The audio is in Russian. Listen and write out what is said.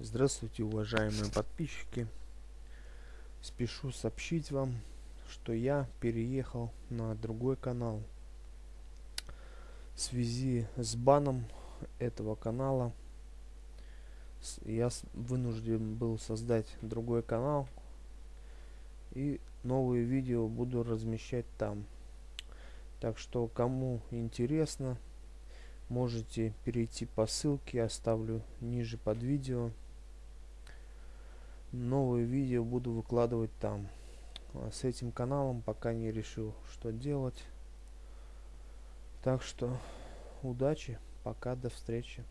Здравствуйте, уважаемые подписчики. Спешу сообщить вам, что я переехал на другой канал. В связи с баном этого канала я вынужден был создать другой канал и новые видео буду размещать там. Так что кому интересно, можете перейти по ссылке, оставлю ниже под видео. Новые видео буду выкладывать там. А с этим каналом пока не решил, что делать. Так что удачи, пока, до встречи.